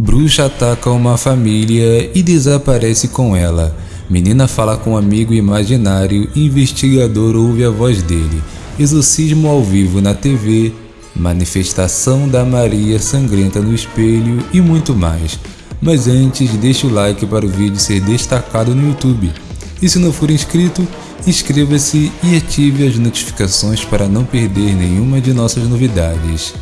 Bruxa ataca uma família e desaparece com ela. Menina fala com um amigo imaginário, investigador ouve a voz dele. Exorcismo ao vivo na TV, manifestação da Maria sangrenta no espelho e muito mais. Mas antes, deixe o like para o vídeo ser destacado no YouTube. E se não for inscrito, inscreva-se e ative as notificações para não perder nenhuma de nossas novidades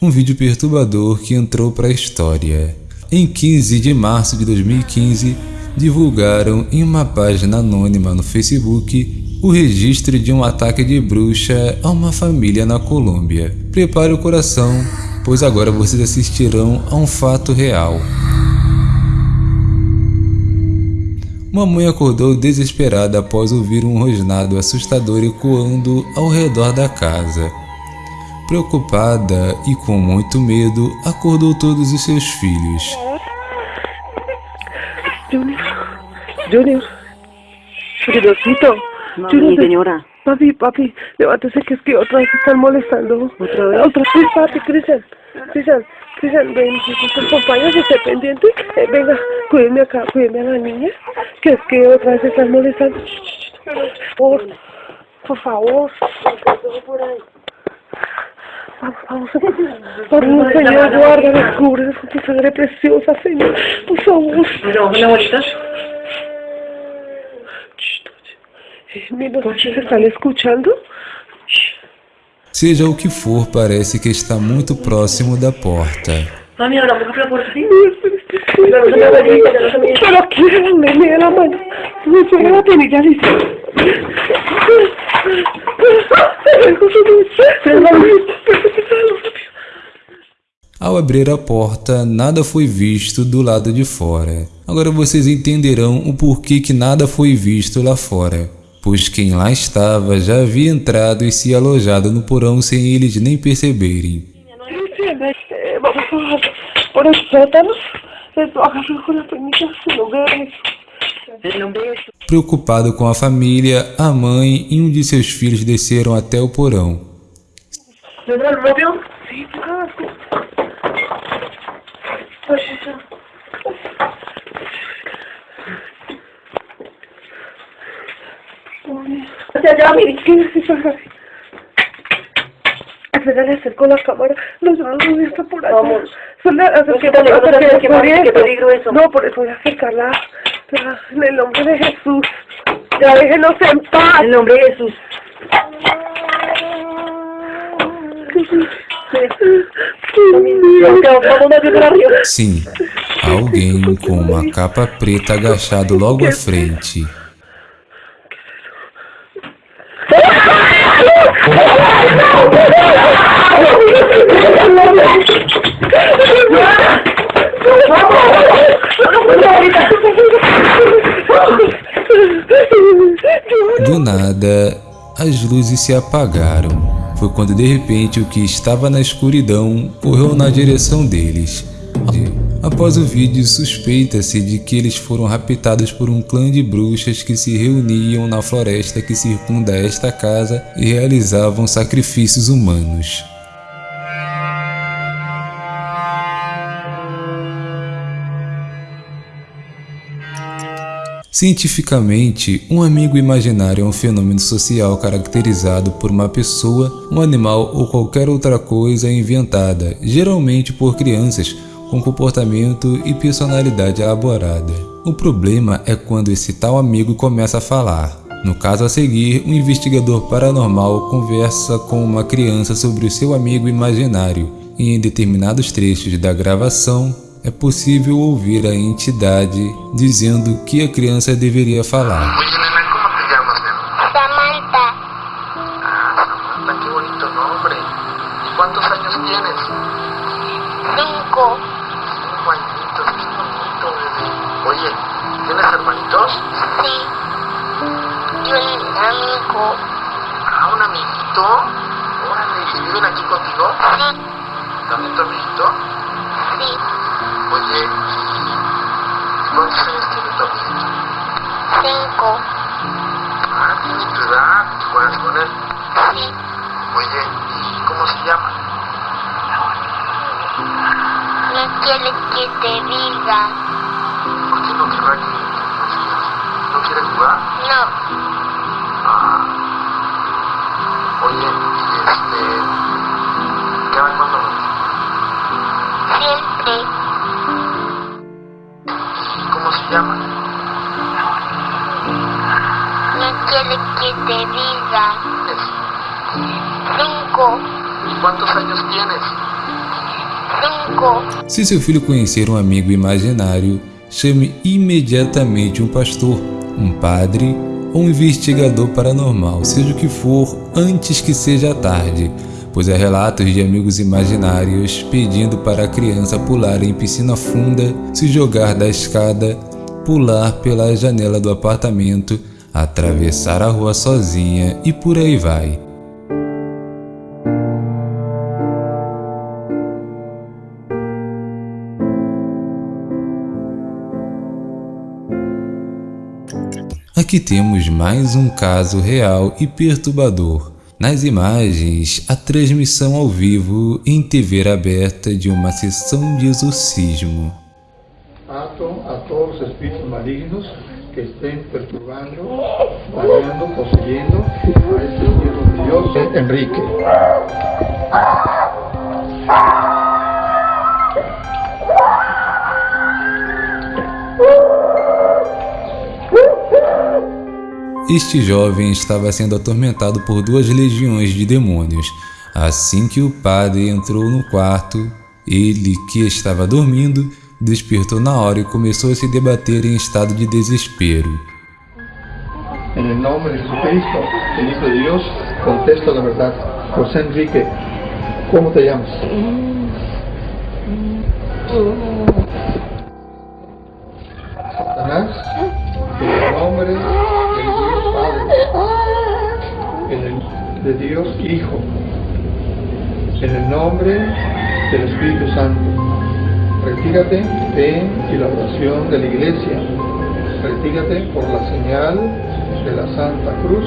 um vídeo perturbador que entrou para a história. Em 15 de março de 2015, divulgaram em uma página anônima no Facebook o registro de um ataque de bruxa a uma família na Colômbia. Prepare o coração, pois agora vocês assistirão a um fato real. Uma mãe acordou desesperada após ouvir um rosnado assustador ecoando ao redor da casa. Preocupada e com muito medo, acordou todos os seus filhos. Junior, Junior. Mami, Junior, señora. Papi, papi, levántese que es que otra vez están molestando. ¿Otra vez? Otra vez, papi, Cristian. Cristian, Cristian, ven, tus compañeros, esté pendiente. Eh, venga, cuídeme acá, cuídeme a la niña. Que es que otra vez están molestando. Por, por favor. Vamos, vamos, vamos, Señor, guarda, cubres con tu sangre preciosa, Señor, por favor. Pero, una bolita. Eh, Mira, ¿se están escuchando? Seja o que for, parece que está muito próximo da porta. Mami, ahora a la puerta. Pero se me- Pero me me da la mano. Me pega la penilla, listo. Ao abrir a porta, nada foi visto do lado de fora. Agora vocês entenderão o porquê que nada foi visto lá fora. Pois quem lá estava já havia entrado e se alojado no porão sem eles nem perceberem. Preocupado com a família, a mãe e um de seus filhos desceram até o porão. Pues eso. O sea, ya mi le acerco la cámara. No, no, no, está por allá. Vamos. No, que, qué. No, por eso voy a acercarla. En el nombre de Jesús. Ya déjenos en paz. En el nombre de Jesús. Ver arriba. Sim, alguém com uma capa preta agachado logo à frente. Do nada, as luzes se apagaram. Foi quando de repente o que estava na escuridão correu na direção deles. Após o vídeo, suspeita-se de que eles foram raptados por um clã de bruxas que se reuniam na floresta que circunda esta casa e realizavam sacrifícios humanos. Cientificamente, um amigo imaginário é um fenômeno social caracterizado por uma pessoa, um animal ou qualquer outra coisa inventada, geralmente por crianças, com comportamento e personalidade elaborada. O problema é quando esse tal amigo começa a falar. No caso a seguir, um investigador paranormal conversa com uma criança sobre o seu amigo imaginário, e em determinados trechos da gravação, é possível ouvir a entidade dizendo o que a criança deveria falar. Samantha, Ah, Samantha, qué bonito nombre. ¿Y cuántos años tienes? cinco, Cinco añitos, qué bonito, bebé. Oye, ¿tienes hermanitos? sí. Y un amigo, Ah, un amiguito. Órale, ¿y viven aquí contigo? sí, ¿También tu amiguito? sí. Oye, ¿y cuántos años tiene tu? Cinco, Ah, tiene tu edad. ¿Y juegas con él? sí. Oye, ¿y cómo se llama? No quiere que te diga? ¿Por qué no querrá que? ¿No quiere jugar? No, Ah. Oye, y este... ¿Cada cuándo siempre. Cinco, ¿Y cuántos años tienes? cinco. Se seu filho conhecer um amigo imaginário, chame imediatamente um pastor, um padre ou um investigador paranormal, seja o que for, antes que seja tarde, pois há relatos de amigos imaginários pedindo para a criança pular em piscina funda, se jogar da escada, pular pela janela do apartamento, atravessar a rua sozinha e por aí vai. Aqui temos mais um caso real e perturbador. Nas imagens, a transmissão ao vivo em TV aberta de uma sessão de exorcismo. Ato a todos los espíritus malignos que estén perturbando, dañando, poseyendo a este siervo de Dios, Enrique. Este jovem estava sendo atormentado por duas legiões de demônios. Assim que o padre entrou no quarto, ele, que estava dormindo, despertou na hora e começou a se debater em estado de desespero. En el nombre de Jesucristo, el Hijo de Dios, contesta la verdad. José Enrique, ¿cómo te llamas? Satanás, en el nombre del Dios Padre, el de Dios Hijo, en el nombre del Espíritu Santo, retírate de la oración de la iglesia, retírate por la señal de la Santa Cruz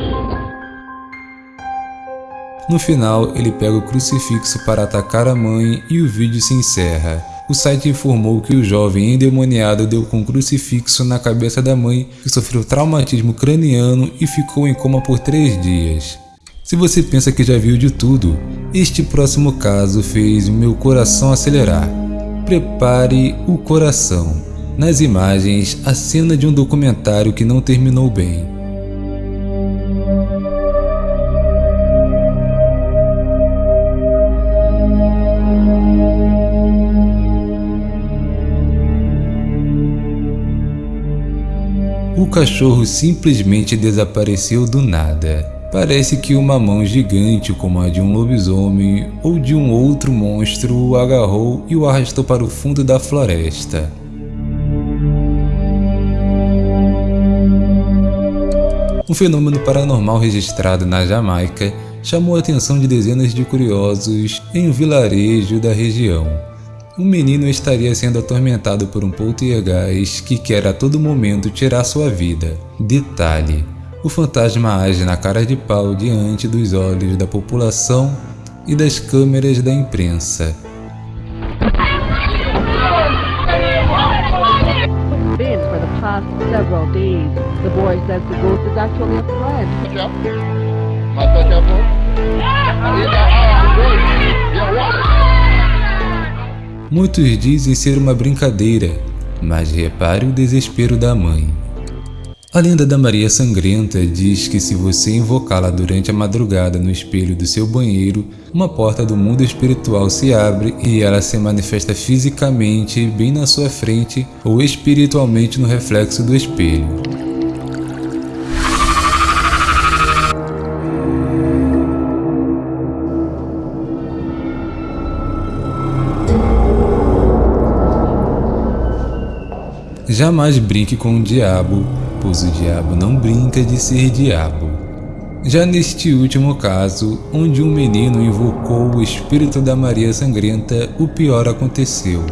No final, ele pega o crucifixo para atacar a mãe e o vídeo se encerra. O site informou que o jovem endemoniado deu com o crucifixo na cabeça da mãe, que sofreu traumatismo craniano e ficou em coma por três dias. Se você pensa que já viu de tudo, este próximo caso fez meu coração acelerar. Prepare o coração. Nas imagens, a cena de um documentário que não terminou bem. O cachorro simplesmente desapareceu do nada. Parece que uma mão gigante, como a de um lobisomem ou de um outro monstro, o agarrou e o arrastou para o fundo da floresta. Um fenômeno paranormal registrado na Jamaica chamou a atenção de dezenas de curiosos em um vilarejo da região. Um menino estaria sendo atormentado por um poltergeist que quer a todo momento tirar sua vida. Detalhe: o fantasma age na cara de pau diante dos olhos da população e das câmeras da imprensa. Muitos dizem ser uma brincadeira, mas repare o desespero da mãe. A lenda da Maria Sangrenta diz que se você invocá-la durante a madrugada no espelho do seu banheiro, uma porta do mundo espiritual se abre e ela se manifesta fisicamente bem na sua frente ou espiritualmente no reflexo do espelho. Jamais brinque com o diabo, pois o diabo não brinca de ser diabo. Já neste último caso, onde um menino invocou o espírito da Maria Sangrenta, o pior aconteceu.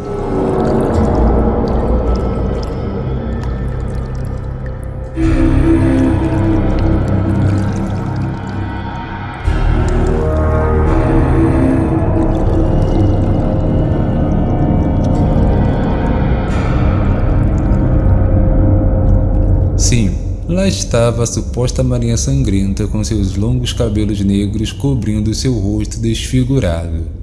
Sim, lá estava a suposta Marinha Sangrenta com seus longos cabelos negros cobrindo seu rosto desfigurado.